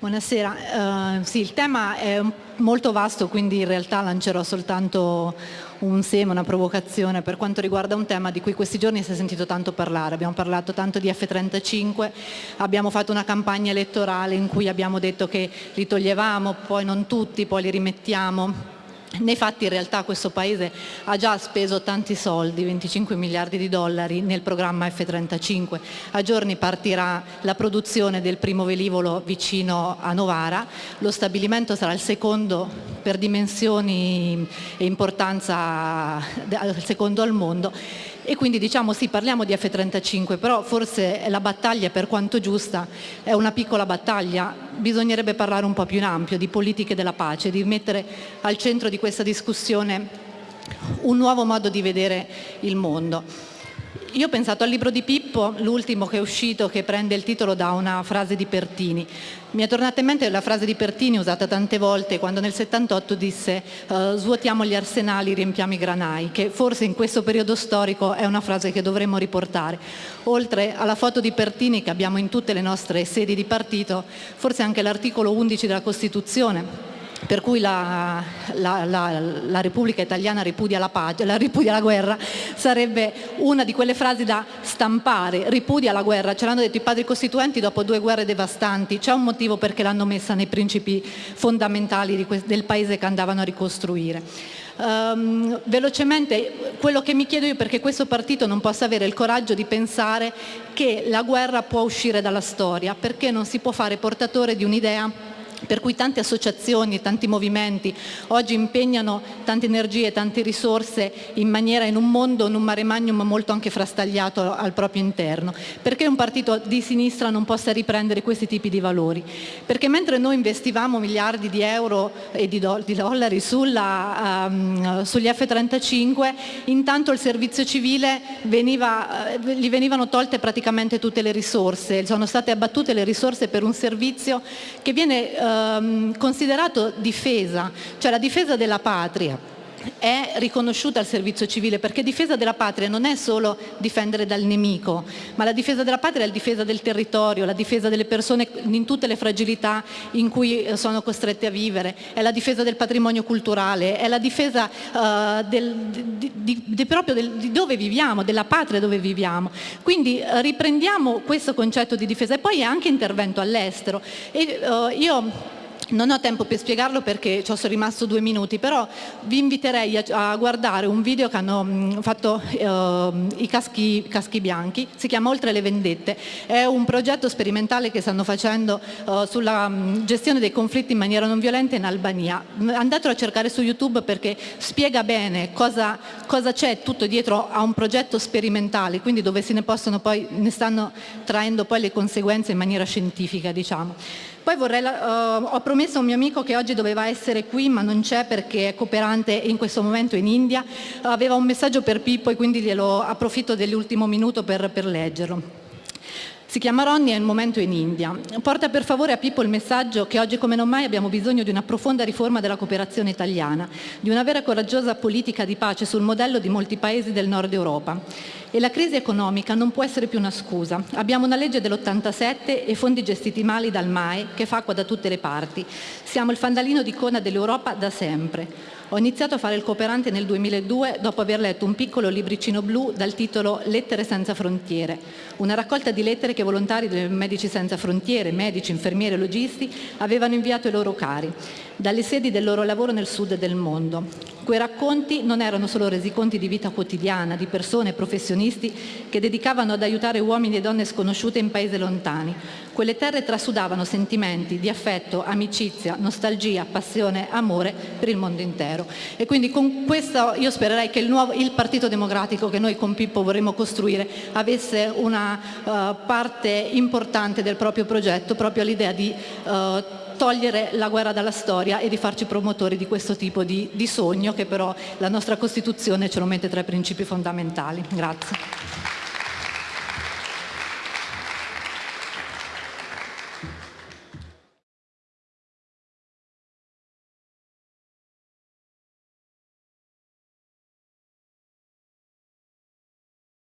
Buonasera, uh, sì, il tema è molto vasto quindi in realtà lancerò soltanto un seme, una provocazione per quanto riguarda un tema di cui questi giorni si è sentito tanto parlare. Abbiamo parlato tanto di F-35, abbiamo fatto una campagna elettorale in cui abbiamo detto che li toglievamo, poi non tutti, poi li rimettiamo nei fatti in realtà questo Paese ha già speso tanti soldi, 25 miliardi di dollari nel programma F-35. A giorni partirà la produzione del primo velivolo vicino a Novara, lo stabilimento sarà il secondo per dimensioni e importanza, secondo al mondo. E quindi diciamo sì parliamo di F-35 però forse la battaglia per quanto giusta è una piccola battaglia. Bisognerebbe parlare un po' più in ampio di politiche della pace di mettere al centro di questa discussione un nuovo modo di vedere il mondo io ho pensato al libro di Pippo, l'ultimo che è uscito, che prende il titolo da una frase di Pertini. Mi è tornata in mente la frase di Pertini usata tante volte quando nel 78 disse uh, svuotiamo gli arsenali, riempiamo i granai, che forse in questo periodo storico è una frase che dovremmo riportare. Oltre alla foto di Pertini che abbiamo in tutte le nostre sedi di partito, forse anche l'articolo 11 della Costituzione per cui la, la, la, la Repubblica Italiana ripudia la, pace, ripudia la, guerra, sarebbe una di quelle frasi da stampare, ripudia la guerra, ce l'hanno detto i padri costituenti dopo due guerre devastanti, c'è un motivo perché l'hanno messa nei principi fondamentali del paese che andavano a ricostruire. Um, velocemente quello che mi chiedo io perché questo partito non possa avere il coraggio di pensare che la guerra può uscire dalla storia, perché non si può fare portatore di un'idea per cui tante associazioni, tanti movimenti oggi impegnano tante energie, tante risorse in maniera in un mondo, in un mare magnum molto anche frastagliato al proprio interno. Perché un partito di sinistra non possa riprendere questi tipi di valori? Perché mentre noi investivamo miliardi di euro e di, do di dollari sulla, um, sugli F-35, intanto il servizio civile veniva, uh, gli venivano tolte praticamente tutte le risorse, sono state abbattute le risorse per un servizio che viene uh, ehm, considerato difesa, cioè la difesa della patria è riconosciuta al servizio civile perché difesa della patria non è solo difendere dal nemico, ma la difesa della patria è la difesa del territorio, la difesa delle persone in tutte le fragilità in cui eh, sono costrette a vivere, è la difesa del patrimonio culturale, è la difesa uh, del, di, di, di, proprio del, di dove viviamo, della patria dove viviamo. Quindi uh, riprendiamo questo concetto di difesa e poi è anche intervento all'estero. Uh, io non ho tempo per spiegarlo perché ci sono rimasto due minuti, però vi inviterei a, guardare un video che hanno mh, fatto uh, i caschi, caschi, bianchi, si chiama Oltre le vendette, è un progetto sperimentale che stanno facendo uh, sulla mh, gestione dei conflitti in maniera non violenta in Albania. Andatelo a cercare su YouTube perché spiega bene cosa c'è tutto dietro a un progetto sperimentale, quindi dove se ne possono poi, ne stanno traendo poi le conseguenze in maniera scientifica, diciamo. Poi vorrei, uh, ho promesso a un mio amico che oggi doveva essere qui ma non c'è perché è cooperante in questo momento in India, aveva un messaggio per Pippo e quindi glielo approfitto dell'ultimo minuto per, per leggerlo. Si chiama Ronnie e il momento è in India. Porta per favore a Pippo il messaggio che oggi come non mai abbiamo bisogno di una profonda riforma della cooperazione italiana, di una vera e coraggiosa politica di pace sul modello di molti paesi del nord Europa. E la crisi economica non può essere più una scusa. Abbiamo una legge dell'87 e fondi gestiti male dal MAE che fa acqua da tutte le parti. Siamo il fandalino di coda dell'Europa da sempre. Ho iniziato a fare il cooperante nel 2002 dopo aver letto un piccolo libricino blu dal titolo Lettere senza frontiere, una raccolta di lettere che volontari dei Medici Senza Frontiere, medici, infermieri e logisti avevano inviato ai loro cari, dalle sedi del loro lavoro nel sud del mondo. Quei racconti non erano solo resiconti di vita quotidiana, di persone professionisti che dedicavano ad aiutare uomini e donne sconosciute in paesi lontani. Quelle terre trasudavano sentimenti di affetto, amicizia, nostalgia, passione, amore per il mondo intero. E quindi con questo io spererei che il, nuovo, il Partito Democratico che noi con Pippo vorremmo costruire avesse una uh, parte importante del proprio progetto, proprio l'idea di uh, togliere la guerra dalla storia e di farci promotori di questo tipo di, di sogno che però la nostra Costituzione ce lo mette tra i principi fondamentali. Grazie.